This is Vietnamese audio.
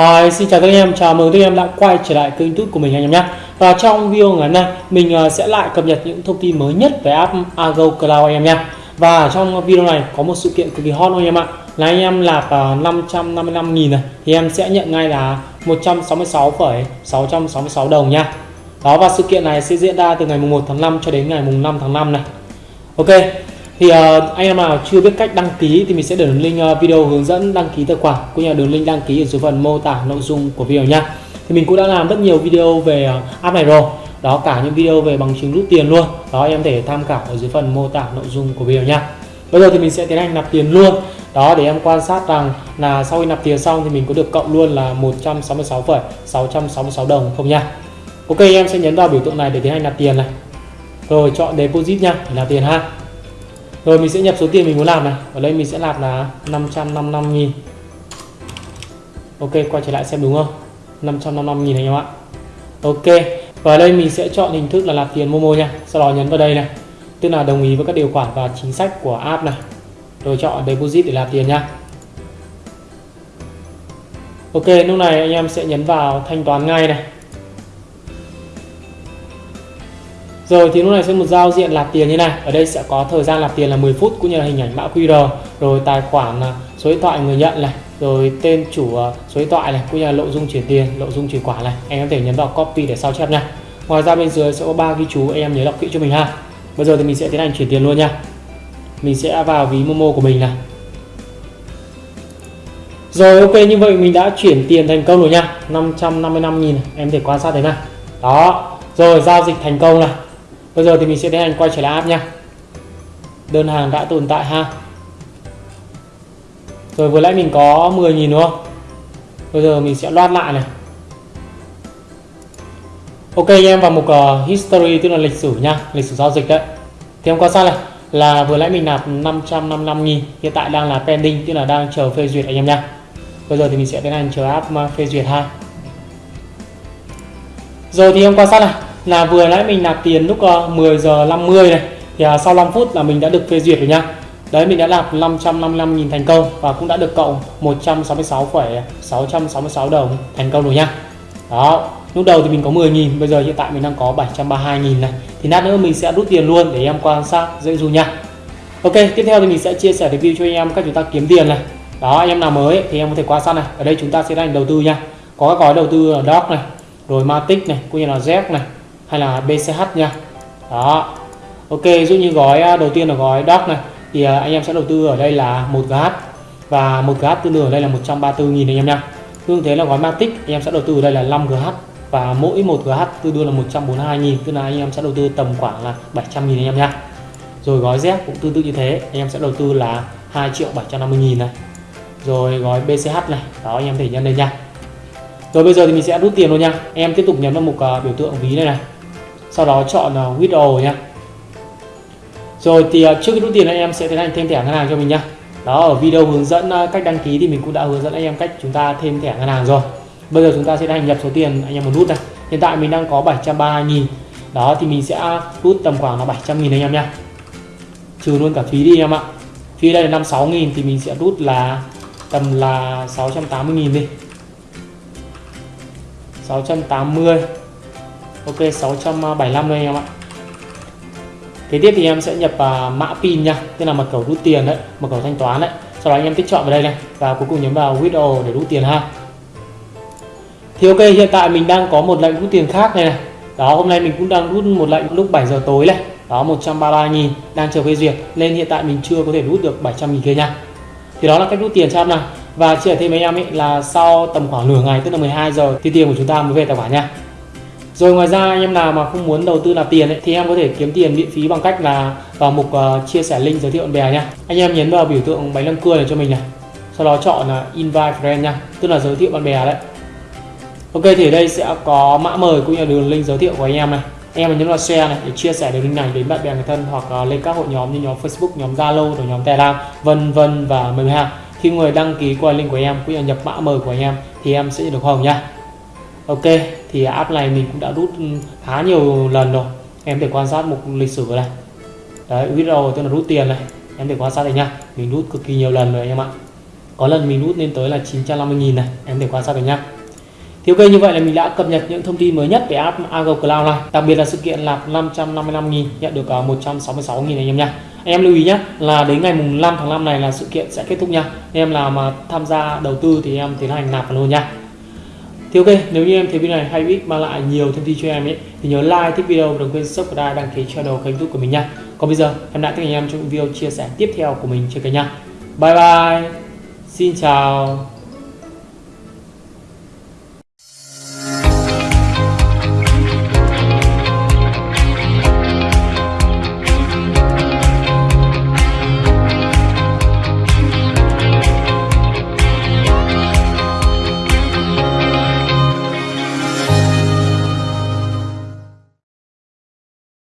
Hi, xin chào các anh em, chào mừng các anh em đã quay trở lại kênh youtube của mình anh em nhé. Và trong video ngày hôm nay, mình à, sẽ lại cập nhật những thông tin mới nhất về app Ago Cloud anh em nhé. Và trong video này có một sự kiện cực kỳ hot anh em ạ. Là anh em nạp à, 555.000 này Thì em sẽ nhận ngay là 166,666 đồng nha. Đó và sự kiện này sẽ diễn ra từ ngày 1 tháng 5 cho đến ngày 5 tháng 5 này. Ok, thì uh, anh em nào chưa biết cách đăng ký thì mình sẽ để đường link uh, video hướng dẫn đăng ký tài khoản cũng như là đường link đăng ký ở dưới phần mô tả nội dung của video nha. Thì mình cũng đã làm rất nhiều video về uh, app này rồi. Đó cả những video về bằng chứng rút tiền luôn. Đó em thể tham khảo ở dưới phần mô tả nội dung của video nha. Bây giờ thì mình sẽ tiến hành nạp tiền luôn. Đó để em quan sát rằng là sau khi nạp tiền xong thì mình có được cộng luôn là 166,666 đồng không nha. Ok em sẽ nhấn vào biểu tượng này để tiến hành nạp tiền này. Rồi chọn deposit nha để nạp tiền ha rồi, mình sẽ nhập số tiền mình muốn làm này. Ở đây mình sẽ làm là 555 nghìn. Ok, quay trở lại xem đúng không? 555 nghìn anh em ạ. Ok, và ở đây mình sẽ chọn hình thức là nạp tiền Momo nha. Sau đó nhấn vào đây này. Tức là đồng ý với các điều khoản và chính sách của app này. Rồi chọn deposit để nạp tiền nha. Ok, lúc này anh em sẽ nhấn vào thanh toán ngay này. Rồi thì lúc này sẽ một giao diện nạp tiền như này. Ở đây sẽ có thời gian nạp tiền là 10 phút cũng như là hình ảnh mã QR, rồi tài khoản à, số điện thoại người nhận này, rồi tên chủ à, số điện thoại này cũng như là nội dung chuyển tiền, nội dung chuyển khoản này. Anh có thể nhấn vào copy để sao chép nha. Ngoài ra bên dưới sẽ có ba ghi chú anh em nhớ đọc kỹ cho mình ha. Bây giờ thì mình sẽ tiến hành chuyển tiền luôn nha. Mình sẽ vào ví Momo của mình này. Rồi ok như vậy mình đã chuyển tiền thành công rồi nha 555 nghìn em thể quan sát thấy này Đó Rồi giao dịch thành công này Bây giờ thì mình sẽ tiến hành quay trở lại app nha. Đơn hàng đã tồn tại ha. Rồi vừa nãy mình có 10.000 đúng không? Bây giờ mình sẽ loát lại này. Ok anh em vào mục uh, ờ, history tức là lịch sử nha Lịch sử giao dịch đấy. Thì em quan sát này? Là vừa nãy mình nạp 555.000 Hiện tại đang là pending tức là đang chờ phê duyệt anh em nha. Bây giờ thì mình sẽ tiến hành chờ app ờ, phê duyệt ha. Rồi thì em quan sát này? Là vừa nãy mình nạp tiền lúc ờ, 10 giờ 50 này thì ờ, sau 5 phút là mình đã được phê duyệt rồi nha. Đấy mình đã nạp 555.000 thành công và cũng đã được cộng 166,666 đồng thành công rồi nha. Đó lúc đầu thì mình có 10.000 bây giờ hiện tại mình đang có 732.000 này. Thì lát nữa mình sẽ rút tiền luôn để em quan sát dễ dụ nha. Ok tiếp theo thì mình sẽ chia sẻ review cho anh em cách chúng ta kiếm tiền này. Đó anh em nào mới thì em có thể quan sát này. Ở đây chúng ta sẽ đang đầu tư nha. Có các gói đầu tư là Doc này rồi Matic này cũng như là Z này hay là BCH nha. Đó. Ok dụ như gói à, đầu tiên là gói doc này. Thì à, anh em sẽ đầu tư ở đây là 1GH và 1GH tương đương ở đây là 134.000 anh em nha. Tương thế là gói Matic anh em sẽ đầu tư ở đây là 5 GH và mỗi 1GH tương đương là 142.000 tức là anh em sẽ đầu tư tầm khoảng là 700.000 anh em nha. Rồi gói Z cũng tương tự như thế anh em sẽ đầu tư là 2 triệu 750.000 này. Rồi gói BCH này đó anh em thể nhân đây nha. Rồi bây giờ thì mình sẽ rút tiền luôn nha. Em tiếp tục nhấn vào mục uh, biểu tượng ví này này sau đó chọn ờ, uh, withdraw nhé rồi thì uh, trước khi rút tiền anh em sẽ tiến hành thêm thẻ ngân hàng cho mình nhé đó ở video hướng dẫn uh, cách đăng ký thì mình cũng đã hướng dẫn anh em cách chúng ta thêm thẻ ngân hàng rồi. Bây giờ chúng ta sẽ tiến hành nhập số tiền anh em muốn rút này. Hiện tại mình đang có 732 000 đó thì mình sẽ rút tầm khoảng là 700 000 anh em nhé trừ luôn cả phí đi em ạ. Phí đây là 56 000 thì mình sẽ rút là tầm là 680 000 đi. 680 Ok 675 đây em ạ. Kế tiếp thì em sẽ nhập uh, mã pin nha Tức là mật khẩu rút tiền đấy Mật khẩu thanh toán đấy. Sau đó anh em tích chọn vào đây này Và cuối cùng nhấn vào withdraw để rút tiền ha. Thì ok hiện tại mình đang có một lệnh rút tiền khác này này. Đó hôm nay mình cũng đang rút một lệnh lúc 7 giờ tối này. Đó 133 nghìn đang chờ phê duyệt Nên hiện tại mình chưa có thể rút được 700 nghìn kia nha. Thì đó là cách rút tiền cho em nào. Và chia sẻ thêm với em ấy là sau tầm khoảng nửa ngày tức là 12 giờ thì tiền của chúng ta mới về tài khoản nha rồi ngoài ra anh em nào mà không muốn đầu tư nạp tiền ấy, thì em có thể kiếm tiền miễn phí bằng cách là vào mục uh, chia sẻ link giới thiệu bạn bè nha. Anh em nhấn vào biểu tượng bánh răng cưa này cho mình này. Sau đó chọn là uh, invite friend nha, tức là giới thiệu bạn bè đấy. Ok thì ở đây sẽ có mã mời cũng như là đường link giới thiệu của anh em này. Anh em nhấn vào share này để chia sẻ đường link này đến bạn bè người thân hoặc uh, lên các hội nhóm như nhóm Facebook, nhóm Zalo, rồi nhóm Telegram, vân vân và mời ha. Khi người đăng ký qua link của em cũng như nhập mã mời của anh em thì em sẽ được hồng nha. Ok, thì app này mình cũng đã rút khá nhiều lần rồi. Em để quan sát một lịch sử này. Đấy withdraw tức là rút tiền này. Em để quan sát đây nha mình rút cực kỳ nhiều lần rồi anh em ạ. Có lần mình rút lên tới là 950.000 này. Em để quan sát này nha. thì ok, như vậy là mình đã cập nhật những thông tin mới nhất về app Ago Cloud này. Đặc biệt là sự kiện là 555.000 nhận được à, 166.000 anh em nha anh em lưu ý nhé là đến ngày mùng 5 tháng 5 này là sự kiện sẽ kết thúc nha anh em nào mà tham gia đầu tư thì em tiến hành nạp vào luôn nha thì ok, nếu như em thấy video này hay biết mang lại nhiều thông tin cho em ấy, thì nhớ like, thích video và đừng quên subscribe, đăng ký channel kênh youtube của mình nha. Còn bây giờ, em đã tất anh em trong video chia sẻ tiếp theo của mình trên kênh nha. Bye bye, xin chào.